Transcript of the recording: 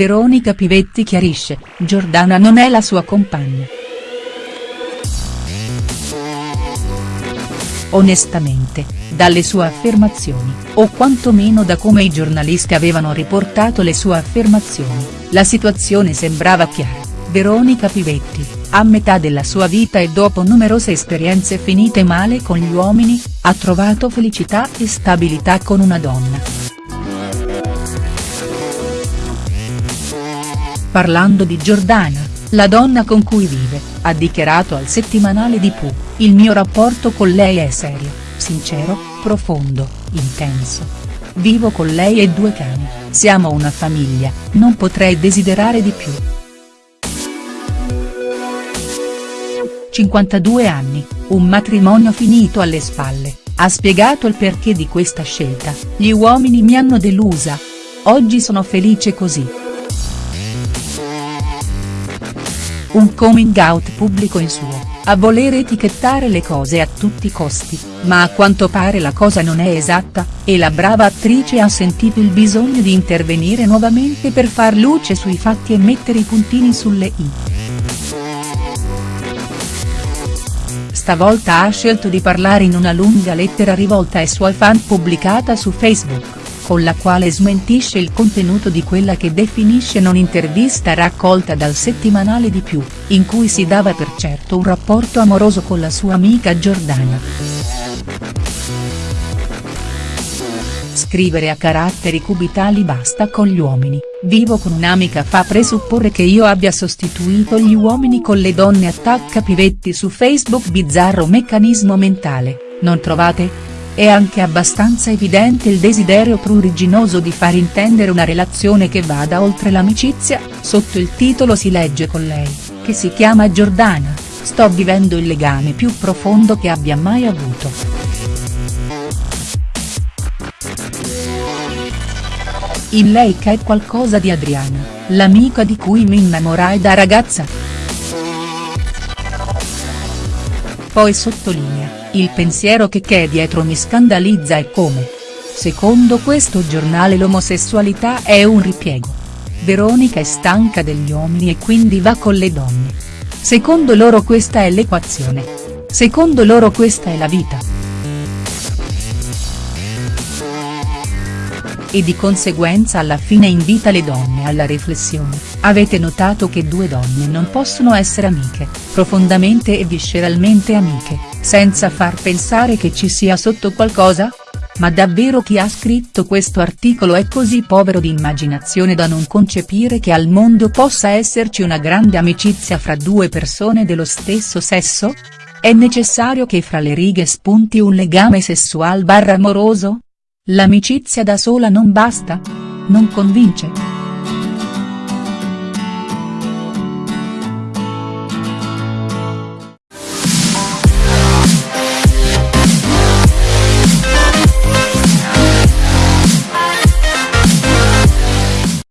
Veronica Pivetti chiarisce, Giordana non è la sua compagna. Onestamente, dalle sue affermazioni, o quantomeno da come i giornalisti avevano riportato le sue affermazioni, la situazione sembrava chiara, Veronica Pivetti, a metà della sua vita e dopo numerose esperienze finite male con gli uomini, ha trovato felicità e stabilità con una donna. Parlando di Giordana, la donna con cui vive, ha dichiarato al settimanale di Pooh, il mio rapporto con lei è serio, sincero, profondo, intenso. Vivo con lei e due cani, siamo una famiglia, non potrei desiderare di più. 52 anni, un matrimonio finito alle spalle, ha spiegato il perché di questa scelta, gli uomini mi hanno delusa. Oggi sono felice così. Un coming out pubblico in suo, a voler etichettare le cose a tutti i costi, ma a quanto pare la cosa non è esatta, e la brava attrice ha sentito il bisogno di intervenire nuovamente per far luce sui fatti e mettere i puntini sulle i. Stavolta ha scelto di parlare in una lunga lettera rivolta ai suoi fan pubblicata su Facebook con la quale smentisce il contenuto di quella che definisce non intervista raccolta dal settimanale di più, in cui si dava per certo un rapporto amoroso con la sua amica Giordana. Scrivere a caratteri cubitali basta con gli uomini, vivo con un'amica fa presupporre che io abbia sostituito gli uomini con le donne attacca Pivetti su Facebook bizzarro meccanismo mentale, non trovate?. È anche abbastanza evidente il desiderio pruriginoso di far intendere una relazione che vada oltre l'amicizia, sotto il titolo si legge con lei, che si chiama Giordana, sto vivendo il legame più profondo che abbia mai avuto. In lei c'è qualcosa di Adriana, l'amica di cui mi innamorai da ragazza. Poi sottolinea il pensiero che c'è dietro mi scandalizza e come. Secondo questo giornale l'omosessualità è un ripiego. Veronica è stanca degli uomini e quindi va con le donne. Secondo loro questa è l'equazione. Secondo loro questa è la vita. E di conseguenza alla fine invita le donne alla riflessione, avete notato che due donne non possono essere amiche, profondamente e visceralmente amiche, senza far pensare che ci sia sotto qualcosa? Ma davvero chi ha scritto questo articolo è così povero di immaginazione da non concepire che al mondo possa esserci una grande amicizia fra due persone dello stesso sesso? È necessario che fra le righe spunti un legame sessual barra amoroso? L'amicizia da sola non basta? Non convince?.